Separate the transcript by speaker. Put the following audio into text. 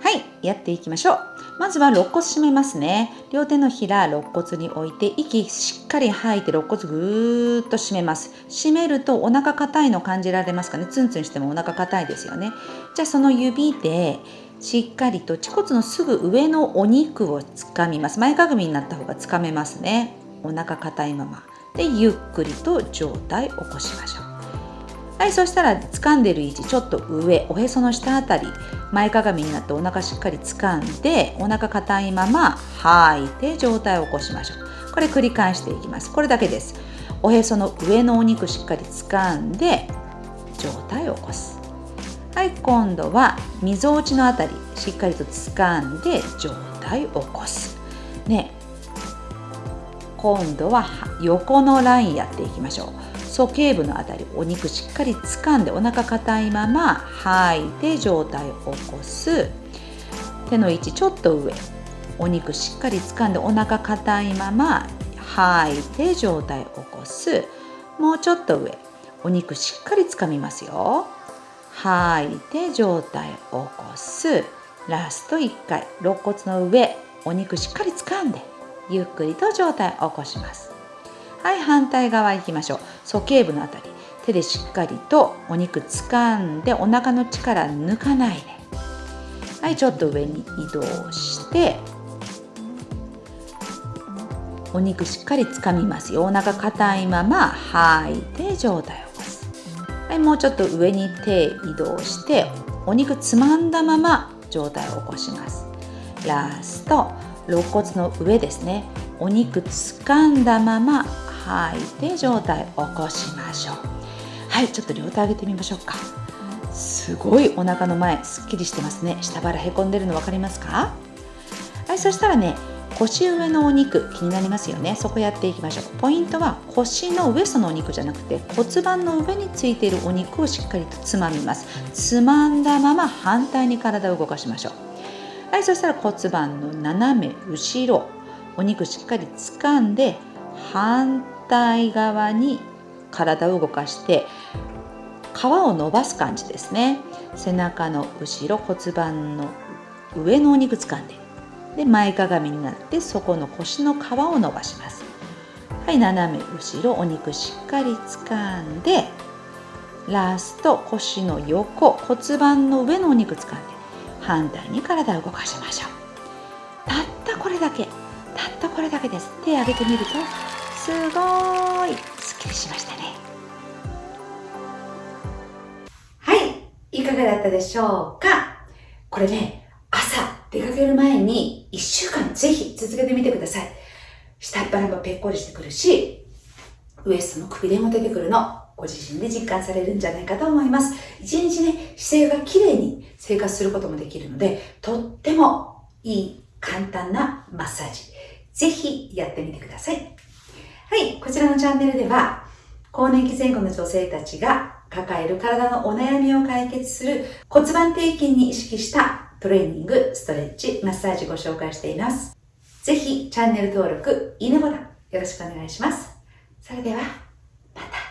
Speaker 1: はい、やっていきましょう。まずは肋骨締めますね。両手のひら肋骨に置いて息しっかり吐いて肋骨ぐーっと締めます。締めるとお腹硬いの感じられますかね。ツンツンしてもお腹硬いですよね。じゃあその指でしっかりと恥骨のすぐ上のお肉をつかみます。前かがみになった方がつかめますね。お腹硬いまま。で、ゆっくりと上体起こしましょう。はい、そしたら掴んでる位置ちょっと上、おへその下あたり、前かがみになってお腹しっかり掴んで、お腹硬いまま吐いて上体を起こしましょう。これ繰り返していきます。これだけです。おへその上のお肉しっかり掴んで、上体を起こす。はい、今度はみぞおちのあたり、しっかりと掴んで上体を起こす。ね、今度は横のラインやっていきましょう。鼠径部のあたりお肉しっかり掴んでお腹硬いまま吐いて上体を起こす。手の位置ちょっと上。お肉しっかり掴んでお腹硬いまま吐いて上体を起こす。もうちょっと上。お肉しっかり掴みますよ。吐いて上体を起こす。ラスト1回。肋骨の上。お肉しっかり掴んでゆっくりと上体を起こします。はい反対側行きましょう。鼠径部のあたり。手でしっかりとお肉掴んでお腹の力抜かないで。はいちょっと上に移動してお肉しっかり掴みますよ。お腹硬いまま吐いて上体を起こす。はいもうちょっと上に手移動してお肉つまんだまま上体を起こします。ラスト肋骨の上ですね。お肉掴んだまま吐い。て上体起こしましょう。はいちょっと両手上げてみましょうか。すごいお腹の前すっきりしてますね。下腹へこんでるの分かりますか？はいそしたらね腰上のお肉気になりますよね。そこやっていきましょう。ポイントは腰のウエストのお肉じゃなくて骨盤の上についているお肉をしっかりとつまみます。つまんだまま反対に体を動かしましょう。はいそしたら骨盤の斜め後ろお肉しっかり掴んで反対側に体を動かして皮を伸ばす感じですね。背中の後ろ骨盤の上のお肉掴んでで前かがみになってそこの腰の皮を伸ばします。はい斜め後ろお肉しっかり掴んでラスト腰の横骨盤の上のお肉掴んで反対に体を動かしましょう。たったこれだけたったこれだけです。手を挙げてみるとすごいすっきりしましたねはいいかがだったでしょうか？これね朝出かける前に1週間ぜひ続けてみてください下っ腹もぺっこりしてくるしウエストのくびれも出てくるのご自身で実感されるんじゃないかと思います。一日ね、姿勢が綺麗に生活することもできるので、とってもいい簡単なマッサージ。ぜひやってみてください。はい、こちらのチャンネルでは、更年期前後の女性たちが抱える体のお悩みを解決する骨盤底筋に意識したトレーニング、ストレッチ、マッサージご紹介しています。ぜひチャンネル登録、いいねボタンよろしくお願いします。それでは。